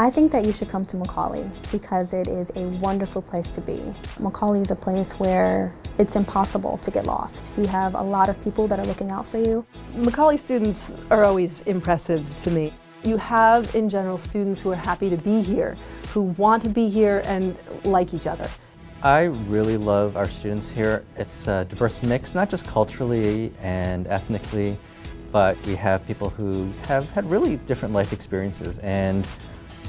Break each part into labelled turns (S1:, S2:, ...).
S1: I think that you should come to Macaulay because it is a wonderful place to be. Macaulay is a place where it's impossible to get lost. You have a lot of people that are looking out for you.
S2: Macaulay students are always impressive to me. You have, in general, students who are happy to be here, who want to be here and like each other.
S3: I really love our students here. It's a diverse mix, not just culturally and ethnically, but we have people who have had really different life experiences and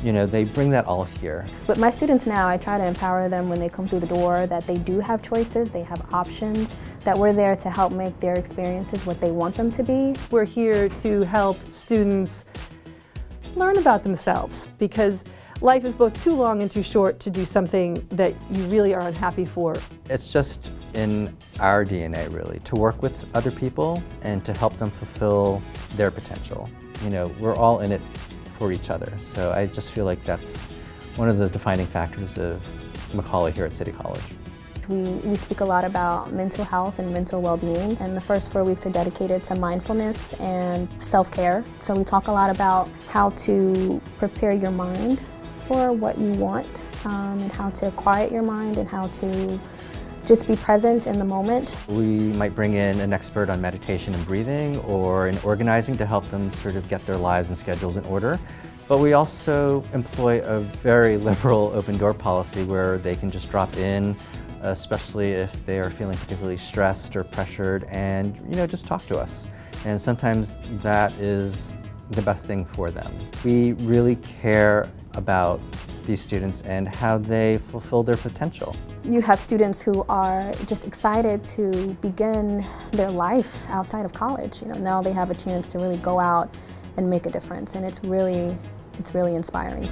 S3: you know, they bring that all here.
S1: With my students now, I try to empower them when they come through the door that they do have choices, they have options, that we're there to help make their experiences what they want them to be.
S2: We're here to help students learn about themselves because life is both too long and too short to do something that you really are unhappy for.
S3: It's just in our DNA, really, to work with other people and to help them fulfill their potential. You know, we're all in it for each other. So I just feel like that's one of the defining factors of Macaulay here at City College.
S1: We, we speak a lot about mental health and mental well-being and the first four weeks are dedicated to mindfulness and self-care. So we talk a lot about how to prepare your mind for what you want um, and how to quiet your mind and how to just be present in the moment.
S3: We might bring in an expert on meditation and breathing or in organizing to help them sort of get their lives and schedules in order. But we also employ a very liberal open door policy where they can just drop in, especially if they are feeling particularly stressed or pressured and, you know, just talk to us. And sometimes that is the best thing for them. We really care about these students and how they fulfill their potential.
S1: You have students who are just excited to begin their life outside of college. You know, now they have a chance to really go out and make a difference and it's really, it's really inspiring.